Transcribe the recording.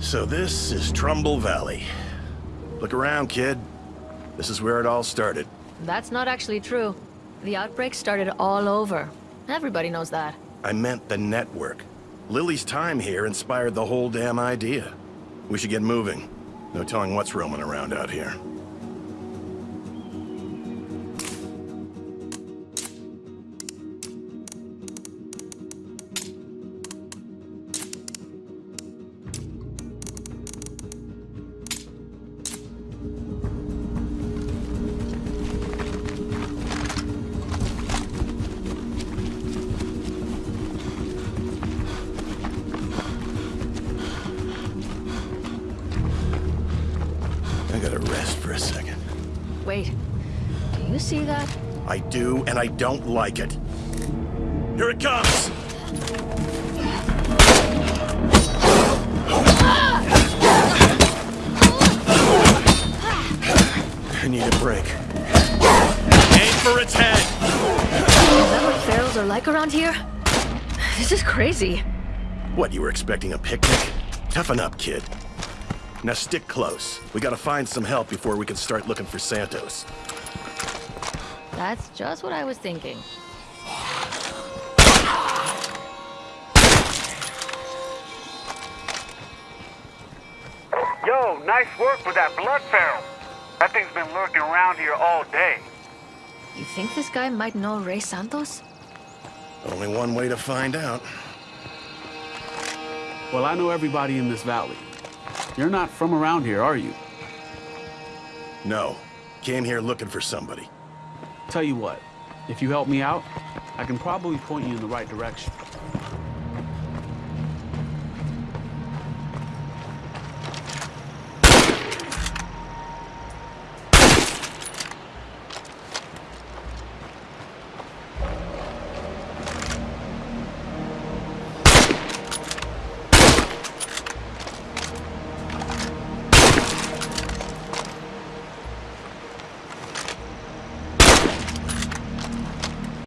So this is Trumbull Valley. Look around, kid. This is where it all started. That's not actually true. The outbreak started all over. Everybody knows that. I meant the network. Lily's time here inspired the whole damn idea. We should get moving. No telling what's roaming around out here. Gotta rest for a second. Wait, do you see that? I do, and I don't like it. Here it comes! I need a break. Aim for its head! Is that what ferals are like around here? This is crazy. What, you were expecting a picnic? Toughen up, kid. Now stick close. We gotta find some help before we can start looking for Santos. That's just what I was thinking. Yo, nice work with that blood feral. That thing's been lurking around here all day. You think this guy might know Ray Santos? Only one way to find out. Well, I know everybody in this valley. You're not from around here, are you? No. Came here looking for somebody. Tell you what, if you help me out, I can probably point you in the right direction.